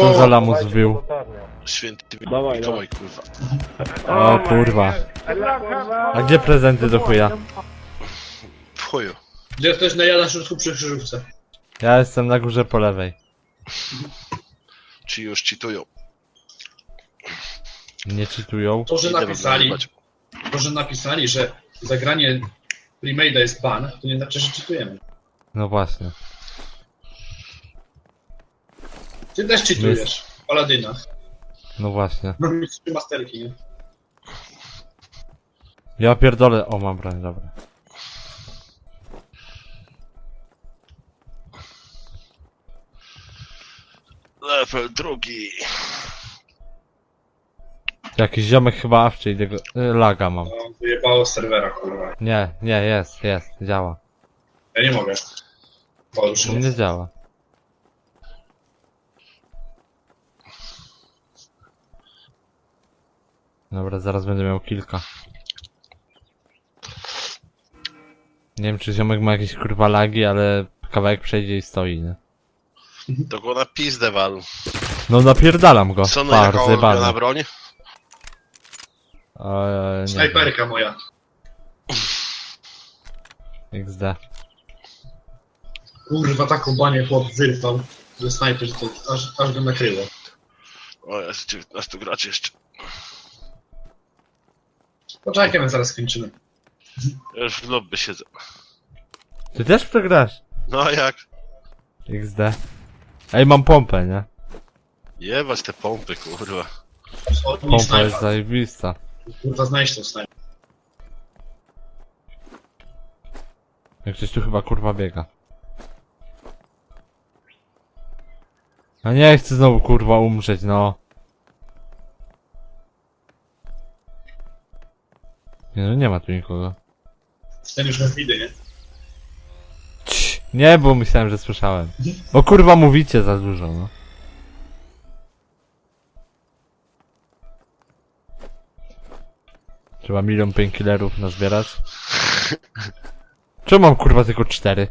Co za lamus wbił? Święty Dawaj, Mikołaj, kurwa. O kurwa. A gdzie prezenty do chuja? W chuju. Gdzie ktoś najada środku przy krzyżówce. Ja jestem na górze po lewej. Ci już czytują. Nie czytują. To, że Idę napisali, to, że napisali, że zagranie Premade'a jest ban, to nie znaczy, że czytujemy. No właśnie. Ty też czytujesz. Paladyna. No właśnie. No mi trzy masterki, nie? Ja pierdolę. O, mam broń, dobra. Level drugi. Jakiś ziomek chyba awczy i tego... y, Laga mam. No, wyjebało z serwera, kurwa. Nie, nie, jest, jest, działa. Ja nie mogę. Mnie działa. Dobra, zaraz będę miał kilka. Nie wiem, czy ziomek ma jakieś kurwa lagi, ale kawałek przejdzie i stoi, nie? To go na pizdę wal. No napierdalam go. Co no Par, jaka ulubiona zjebany. broń? Eee, nie wiem. Snajperka moja. XD. Kurwa, taką banię chłop wyrwał. Ze snajper, że to aż, aż go nakryło. O, jest 19 graczy jeszcze. Poczekaj, my zaraz skończymy. Ja już w lobby siedzę. Ty też przegrasz? No jak? XD. Ej, mam pompę, nie? Jebać te pompy, kurwa. Pompa jest zajebista. Kurwa, znajdź tą snajper. Jak ktoś tu chyba kurwa biega. A nie chcę znowu kurwa umrzeć, no. Nie no, nie ma tu nikogo. Ten już nas widy, nie? Cii, nie, bo myślałem, że słyszałem. O kurwa mówicie za dużo, no. Trzeba milion painkillerów nazbierać. Czemu mam kurwa tylko cztery?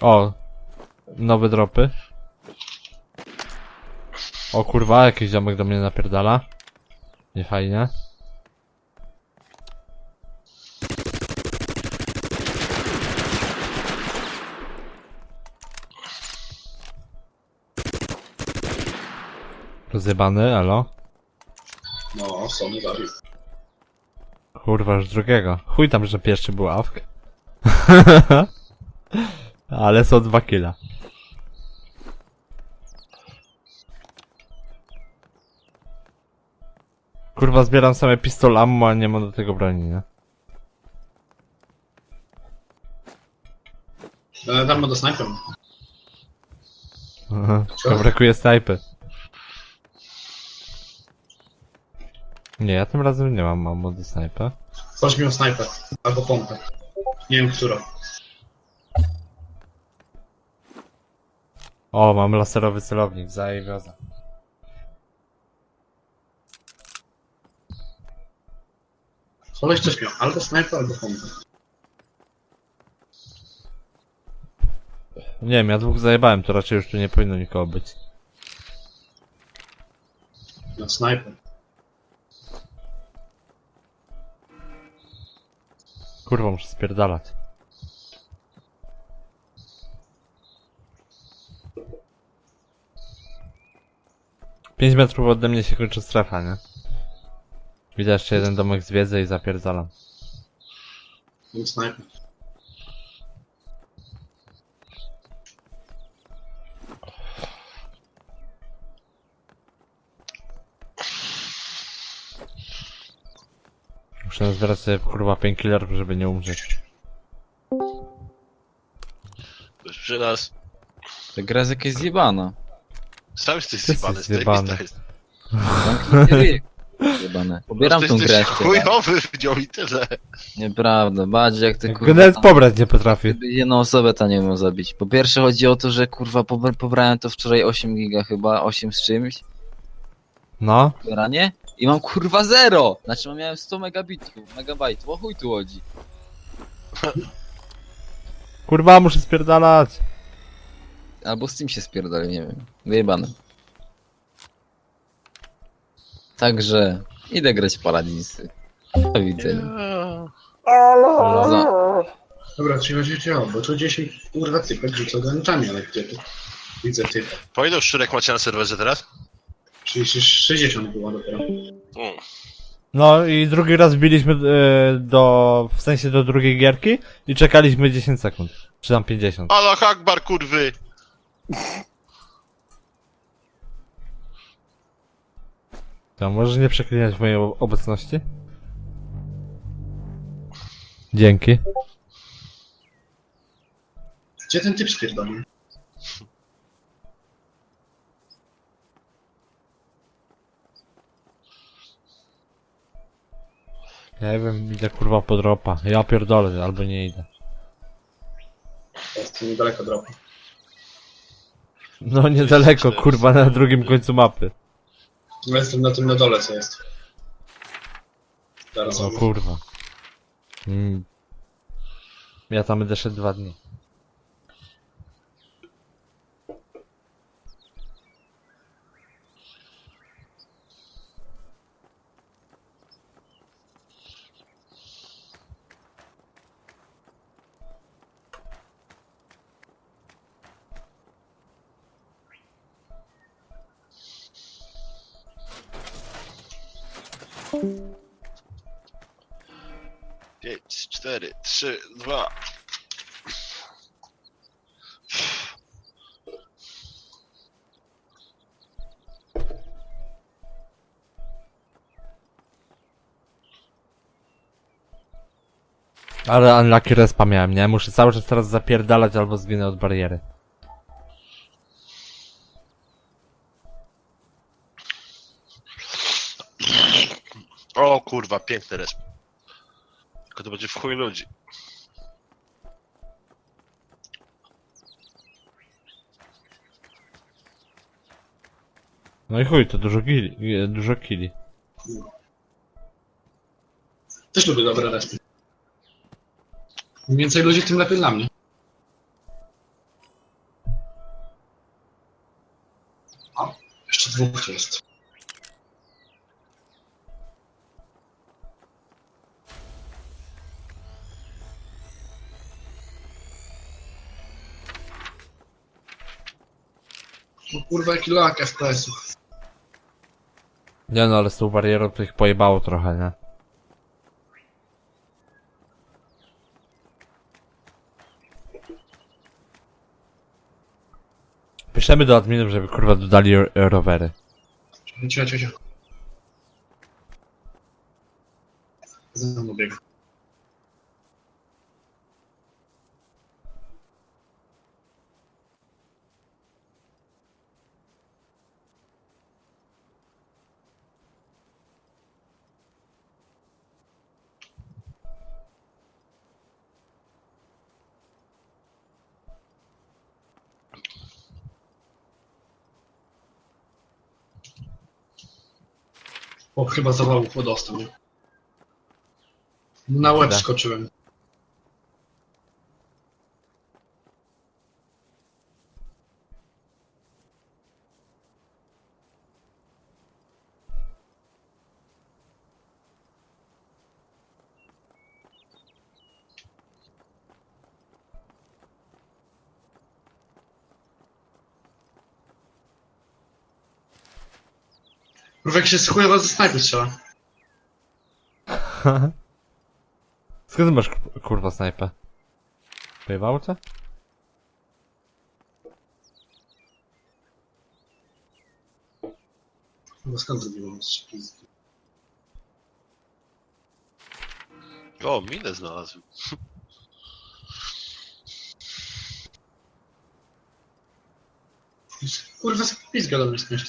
O! Nowe dropy. O kurwa, jakiś ziomek do mnie napierdala. Nie fajnie. Rozjebany, alo? No, Sony zabił. Kurwa, już drugiego. Chuj tam, że pierwszy był awk. Ale są dwa killa. Kurwa, zbieram same pistol ammo, a nie mam do tego broni, nie? E, Tam do snajper. Aha, brakuje snajpy. Nie, ja tym razem nie mam ammo do snajpy. Ktoś miał snajper. Albo pompę. Nie wiem, którą. O, mam laserowy celownik, zajebioza. Koleś coś miał. Albo snajper, albo pompę. Nie wiem, ja dwóch zajebałem, to raczej już tu nie powinno nikogo być. Miał snajper. Kurwa, muszę spierdalać. Pięć metrów ode mnie się kończy strefa, nie? Widzę jeszcze jeden domek zwiedzę i zapierdalam. Miał snajper. Muszę zbierać sobie kurwa painkillerów, żeby nie umrzeć. Ktoś przy nas. Ta gra jest jakaś zjebana. Sam jesteś Ty jesteś zjebany, zjebany. zjebany. jest. Zamknij ryj. Zjebane. Pobieram tą grę. jesteś chujowy w nią i tyle. Nieprawda, bardziej jak ty kurwa... nawet pobrać nie potrafi. Gdyby jedną osobę ta nie umiał zabić. Po pierwsze chodzi o to, że kurwa pobr- pobrałem to wczoraj 8 giga chyba, 8 z czymś. No, Pobieranie. I mam kurwa zero! Znaczy miałem 100 megabitów, megabajtów, o chuj tu chodzi. kurwa, muszę spierdalać. Albo z tym się spierdolił, nie wiem. Wyjebane. Także idę grać w Paradinsy. Do widzenia. Za... Dobra, trzeba się działo, bo to 10 kurwa typek rzuca granatami, ale gdzie tu? Widzę typa. Po ilu szczurek macie na serwerze teraz? 30, 60 było dopiero. Mm. No i drugi raz wbiliśmy e, do, w sensie do drugiej gierki i czekaliśmy 10 sekund. Czy tam 50. Allah Akbar, kurwy! To możesz nie przeklinać mojej obecności? Dzięki. Gdzie ten typ spierdolił? Ja nie wiem, idę kurwa po dropa. Ja pierdolę, albo nie idę. Jest niedaleko dropu. No niedaleko, kurwa, na drugim końcu mapy. No jestem na tym na dole, co jest. Zaraz O no, kurwa. Mm. Ja tam będę szedł dwa dni. Pięć, cztery, trzy, dwa. Ale unlucky respa miałem, nie? Muszę cały czas teraz zapierdalać albo zginę od bariery. O kurwa, piękny resp. Tylko to będzie w chuj ludzi. No i chuj, to dużo gili, e, dużo kili. Też lubię dobre respy. Im więcej ludzi, tym lepiej dla mnie. O, jeszcze dwóch jest. Kurwa, lak FPS-ów. Nie no, ale z tą barierą to ich pojebało trochę, nie? Piszemy do adminów, żeby kurwa dodali ro- rowery. Cicho, cicho, cicho. Za mną biegł. O, chyba zawału dostał. nie? Na łeb skoczyłem. Jak się z chujowa ze snajpy strzela. Skąd masz ku- kurwa snajpę? Pojebało cię? Chyba skąd zrobiłem strzeli? O, minę znalazłem. Kurwa, pizga do mnie skądś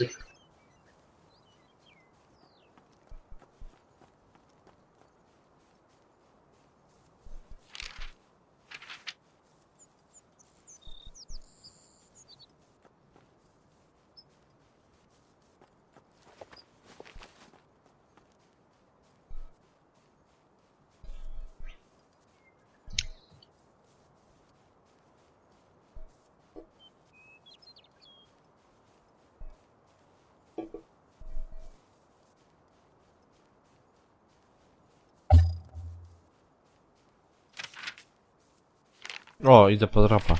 O, idę po dropa.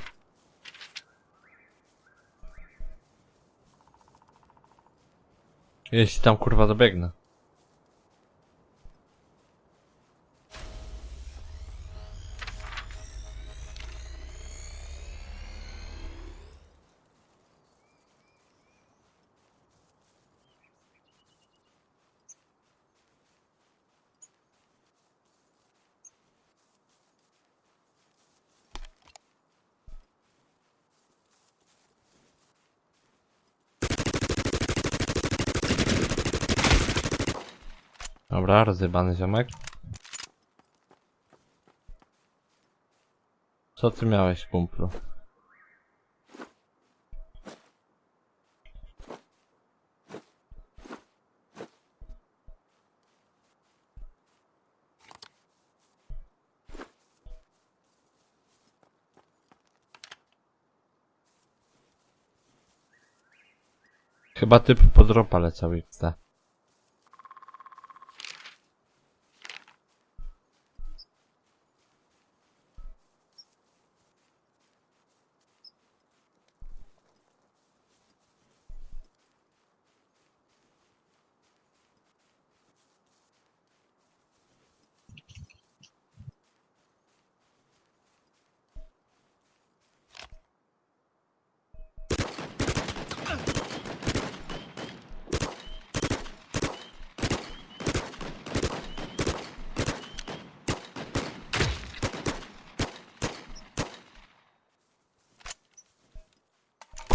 Jeśli tam kurwa dobiegnę. Dobra, rozjebany ziomek. Co ty miałeś, kumplu? Chyba typ podropa leciał XD.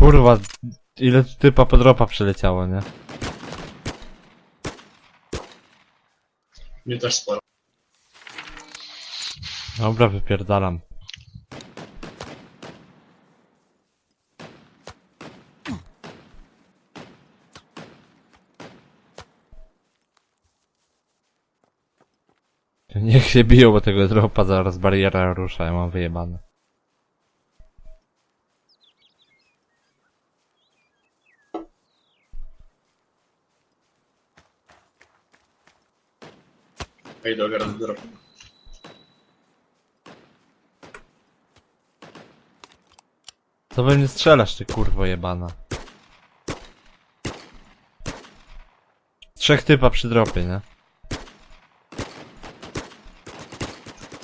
Kurwa, ile typa podropa przeleciało, nie? Mnie też sporo. Dobra, wypierdalam. Niech się biją, bo tego dropa zaraz bariera rusza, ja mam wyjebane. Ej, do garant drop. Co we mnie strzelasz, ty kurwo jebana? Trzech typa przy dropie, nie?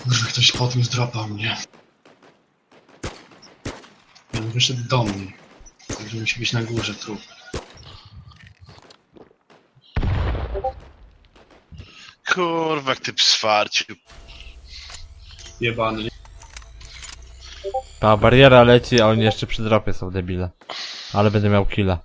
Kurwa, ktoś podniósł dropa mnie. On wyszedł do mnie. Także musi być na górze trup. Jak ty pswarciu. Jebany. Ta bariera leci, a oni jeszcze przy dropie są debile. Ale będę miał killa.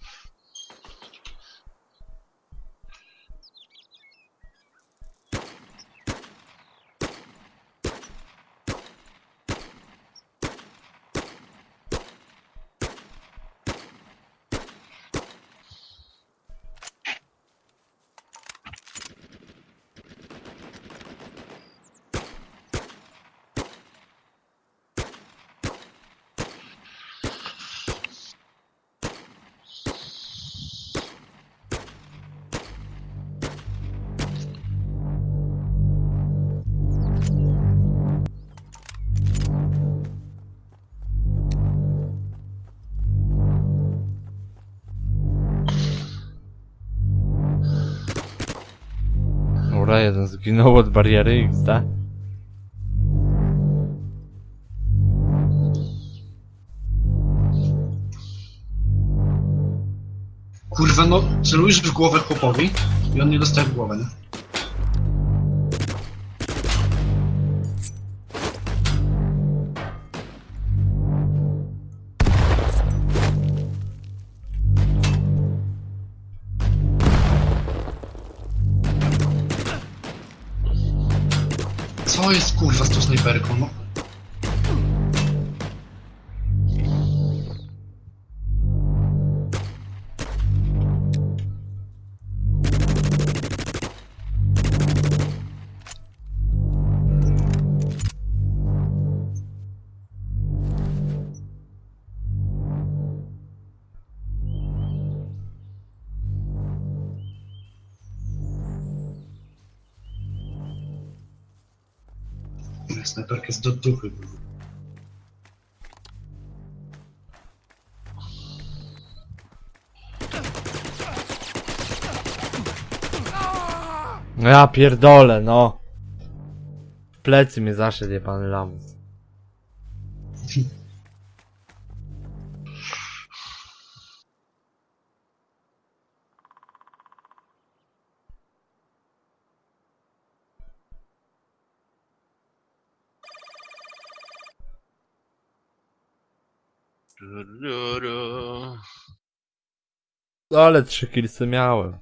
Jeden zginął od bariery XD. Kurwa, no celujesz w głowę chłopowi i on nie dostaje w głowę, nie? Co jest kurwa z tą snajperką, no? tak, snajperka jest do duchy. Ja pierdolę, no. W plecy mnie zaszedł, pan Lamus. Ale trzy kilsy miałem.